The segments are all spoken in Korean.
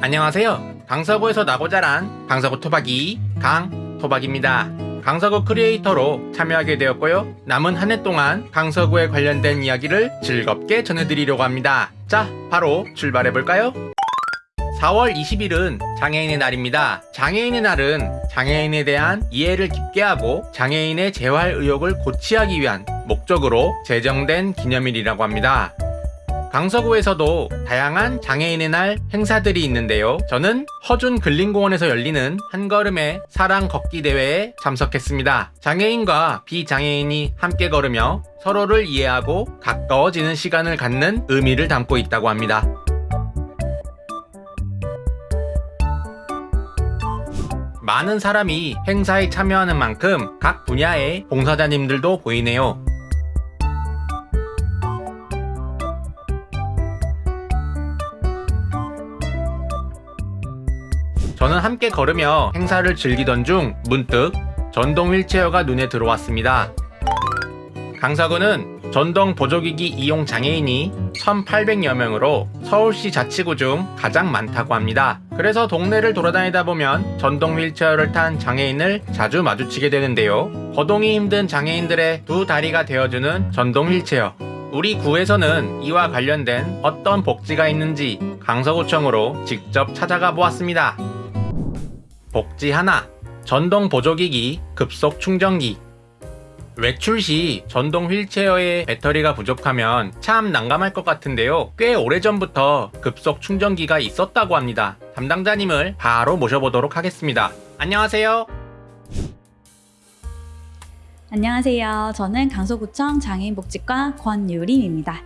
안녕하세요. 강서구에서 나고 자란 강서구 토박이 강토박입니다. 강서구 크리에이터로 참여하게 되었고요. 남은 한 해 동안 강서구에 관련된 이야기를 즐겁게 전해드리려고 합니다. 자, 바로 출발해볼까요? 4월 20일은 장애인의 날입니다. 장애인의 날은 장애인에 대한 이해를 깊게 하고 장애인의 재활 의욕을 고취하기 위한 목적으로 제정된 기념일이라고 합니다. 강서구에서도 다양한 장애인의 날 행사들이 있는데요. 저는 허준 근린공원에서 열리는 한걸음의 사랑 걷기 대회에 참석했습니다. 장애인과 비장애인이 함께 걸으며 서로를 이해하고 가까워지는 시간을 갖는 의미를 담고 있다고 합니다. 많은 사람이 행사에 참여하는 만큼 각 분야의 봉사자님들도 보이네요. 저는 함께 걸으며 행사를 즐기던 중 문득 전동 휠체어가 눈에 들어왔습니다. 강서구는 전동 보조기기 이용 장애인이 1,800여 명으로 서울시 자치구 중 가장 많다고 합니다. 그래서 동네를 돌아다니다 보면 전동 휠체어를 탄 장애인을 자주 마주치게 되는데요. 거동이 힘든 장애인들의 두 다리가 되어주는 전동 휠체어. 우리 구에서는 이와 관련된 어떤 복지가 있는지 강서구청으로 직접 찾아가 보았습니다. 복지 하나 전동 보조기기 급속 충전기 외출 시 전동 휠체어에 배터리가 부족하면 참 난감할 것 같은데요. 꽤 오래전부터 급속 충전기가 있었다고 합니다. 담당자님을 바로 모셔보도록 하겠습니다. 안녕하세요. 안녕하세요. 저는 강서구청 장애인복지과 권유림입니다.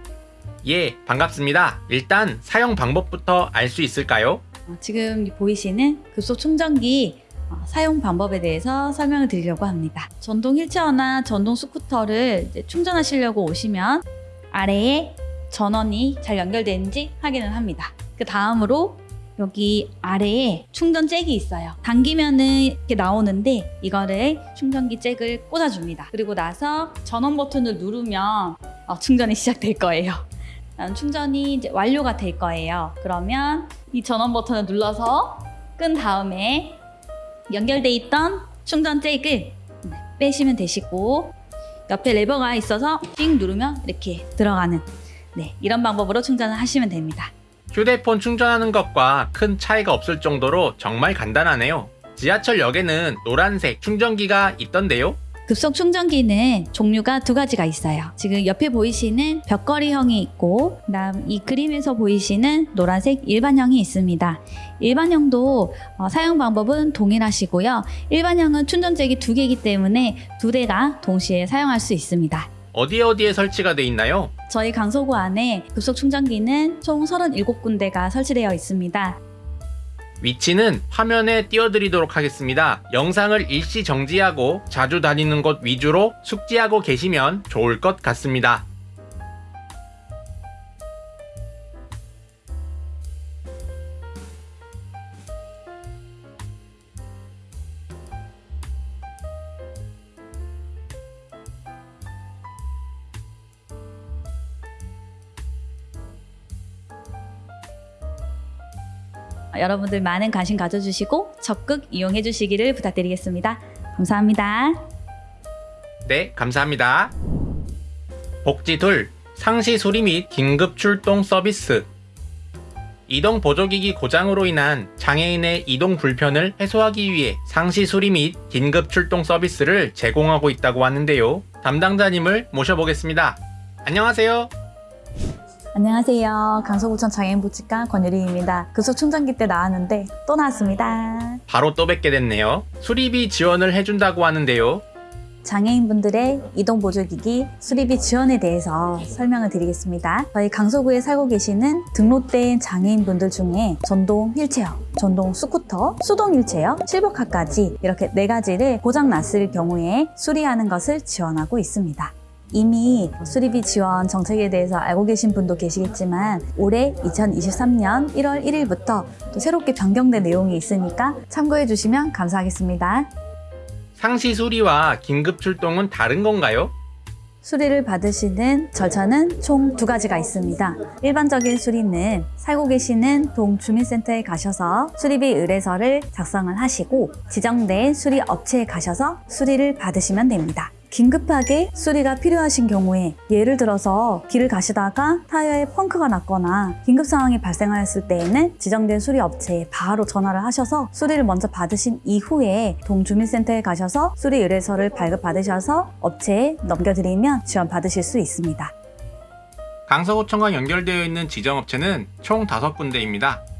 예, 반갑습니다. 일단 사용 방법부터 알 수 있을까요? 어, 지금 보이시는 급속 충전기 어, 사용 방법에 대해서 설명을 드리려고 합니다. 전동 휠체어나 전동 스쿠터를 충전하시려고 오시면 아래에 전원이 잘 연결되는지 확인을 합니다. 그 다음으로 여기 아래에 충전 잭이 있어요. 당기면 은 이렇게 나오는데 이거를 충전기 잭을 꽂아줍니다. 그리고 나서 전원 버튼을 누르면 어, 충전이 시작될 거예요. 충전이 이제 완료가 될 거예요. 그러면 이 전원 버튼을 눌러서 끈 다음에 연결돼 있던 충전 잭을 네, 빼시면 되시고 옆에 레버가 있어서 띵 누르면 이렇게 들어가는 네, 이런 방법으로 충전을 하시면 됩니다. 휴대폰 충전하는 것과 큰 차이가 없을 정도로 정말 간단하네요. 지하철역에는 노란색 충전기가 있던데요. 급속 충전기는 종류가 두 가지가 있어요. 지금 옆에 보이시는 벽걸이형이 있고, 그다음 이 그림에서 보이시는 노란색 일반형이 있습니다. 일반형도 어, 사용 방법은 동일하시고요. 일반형은 충전잭이 두 개이기 때문에 두 대가 동시에 사용할 수 있습니다. 어디에 어디에 설치가 돼 있나요? 저희 강서구 안에 급속 충전기는 총 37군데가 설치되어 있습니다. 위치는 화면에 띄워드리도록 하겠습니다. 영상을 일시 정지하고 자주 다니는 곳 위주로 숙지하고 계시면 좋을 것 같습니다. 여러분들 많은 관심 가져주시고 적극 이용해 주시기를 부탁드리겠습니다. 감사합니다. 네, 감사합니다. 복지 둘, 상시 수리 및 긴급 출동 서비스. 이동 보조기기 고장으로 인한 장애인의 이동 불편을 해소하기 위해 상시 수리 및 긴급 출동 서비스를 제공하고 있다고 하는데요. 담당자님을 모셔보겠습니다. 안녕하세요. 안녕하세요. 강서구청 장애인복지과 권유리입니다. 급속 충전기 때 나왔는데 또 나왔습니다. 바로 또 뵙게 됐네요. 수리비 지원을 해준다고 하는데요. 장애인분들의 이동 보조기기 수리비 지원에 대해서 설명을 드리겠습니다. 저희 강서구에 살고 계시는 등록된 장애인분들 중에 전동 휠체어, 전동 스쿠터, 수동 휠체어, 실버카까지 이렇게 네 가지를 고장 났을 경우에 수리하는 것을 지원하고 있습니다. 이미 수리비 지원 정책에 대해서 알고 계신 분도 계시겠지만 올해 2023년 1월 1일부터 또 새롭게 변경된 내용이 있으니까 참고해 주시면 감사하겠습니다. 상시 수리와 긴급 출동은 다른 건가요? 수리를 받으시는 절차는 총 두 가지가 있습니다. 일반적인 수리는 살고 계시는 동주민센터에 가셔서 수리비 의뢰서를 작성을 하시고 지정된 수리 업체에 가셔서 수리를 받으시면 됩니다. 긴급하게 수리가 필요하신 경우에 예를 들어서 길을 가시다가 타이어에 펑크가 났거나 긴급 상황이 발생하였을 때에는 지정된 수리 업체에 바로 전화를 하셔서 수리를 먼저 받으신 이후에 동주민센터에 가셔서 수리 의뢰서를 발급받으셔서 업체에 넘겨드리면 지원 받으실 수 있습니다. 강서구청과 연결되어 있는 지정업체는 총 5군데입니다.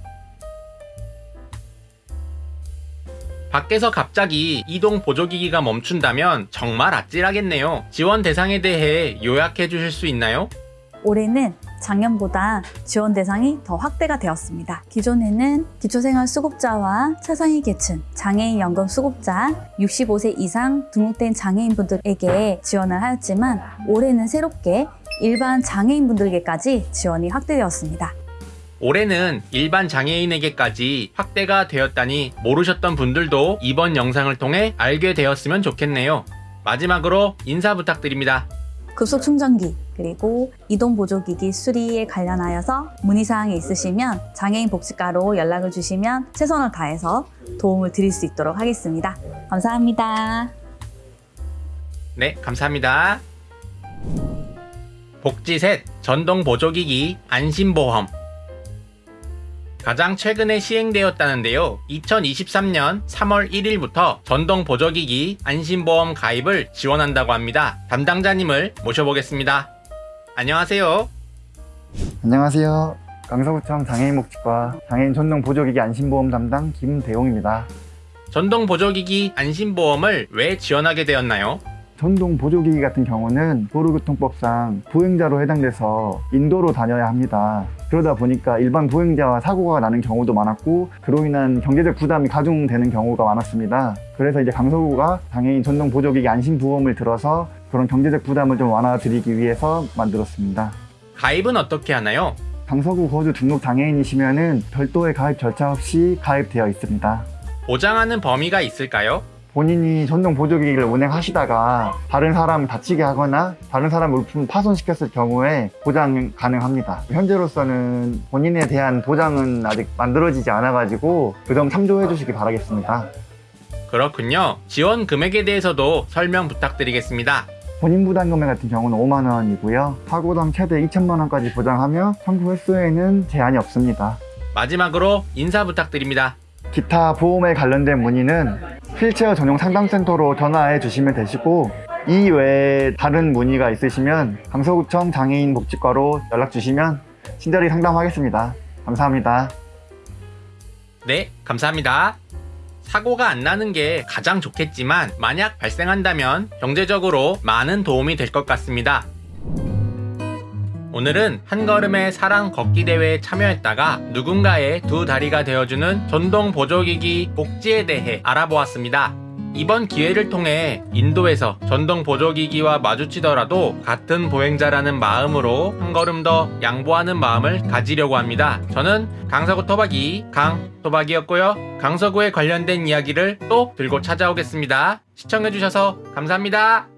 밖에서 갑자기 이동 보조기기가 멈춘다면 정말 아찔하겠네요. 지원 대상에 대해 요약해 주실 수 있나요? 올해는 작년보다 지원 대상이 더 확대가 되었습니다. 기존에는 기초생활 수급자와 차상위 계층, 장애인 연금 수급자, 65세 이상 등록된 장애인분들에게 지원을 하였지만 올해는 새롭게 일반 장애인분들에게까지 지원이 확대되었습니다. 올해는 일반 장애인에게까지 확대가 되었다니 모르셨던 분들도 이번 영상을 통해 알게 되었으면 좋겠네요. 마지막으로 인사 부탁드립니다. 급속 충전기 그리고 이동 보조기기 수리에 관련하여서 문의사항이 있으시면 장애인 복지과로 연락을 주시면 최선을 다해서 도움을 드릴 수 있도록 하겠습니다. 감사합니다. 네, 감사합니다. 복지 셋 전동 보조기기 안심보험 가장 최근에 시행되었다는데요. 2023년 3월 1일부터 전동 보조기기 안심보험 가입을 지원한다고 합니다. 담당자님을 모셔보겠습니다. 안녕하세요. 안녕하세요. 강서구청 장애인 복지과 장애인 전동 보조기기 안심보험 담당 김대용입니다. 전동 보조기기 안심보험을 왜 지원하게 되었나요? 전동 보조기기 같은 경우는 도로교통법상 보행자로 해당돼서 인도로 다녀야 합니다. 그러다 보니까 일반 보행자와 사고가 나는 경우도 많았고 그로 인한 경제적 부담이 가중되는 경우가 많았습니다. 그래서 이제 강서구가 장애인 전동 보조기기 안심보험을 들어서 그런 경제적 부담을 좀 완화드리기 위해서 만들었습니다. 가입은 어떻게 하나요? 강서구 거주 등록 장애인이시면 은 별도의 가입 절차 없이 가입되어 있습니다. 보장하는 범위가 있을까요? 본인이 전동 보조기기를 운행하시다가 다른 사람 다치게 하거나 다른 사람 물품 파손시켰을 경우에 보장 가능합니다. 현재로서는 본인에 대한 보장은 아직 만들어지지 않아 가지고 그 점 참조해 주시기 바라겠습니다. 그렇군요. 지원 금액에 대해서도 설명 부탁드리겠습니다. 본인 부담 금액 같은 경우는 5만 원이고요. 사고당 최대 2천만 원까지 보장하며 청구 횟수에는 제한이 없습니다. 마지막으로 인사 부탁드립니다. 기타 보험에 관련된 문의는 휠체어 전용 상담센터로 전화해 주시면 되시고 이 외에 다른 문의가 있으시면 강서구청 장애인 복지과로 연락 주시면 친절히 상담하겠습니다. 감사합니다. 네, 감사합니다. 사고가 안 나는 게 가장 좋겠지만 만약 발생한다면 경제적으로 많은 도움이 될 것 같습니다. 오늘은 한 걸음의 사랑 걷기 대회에 참여했다가 누군가의 두 다리가 되어주는 전동 보조기기 복지에 대해 알아보았습니다. 이번 기회를 통해 인도에서 전동 보조기기와 마주치더라도 같은 보행자라는 마음으로 한 걸음 더 양보하는 마음을 가지려고 합니다. 저는 강서구 토박이 강토박이였고요. 강서구에 관련된 이야기를 또 들고 찾아오겠습니다. 시청해주셔서 감사합니다.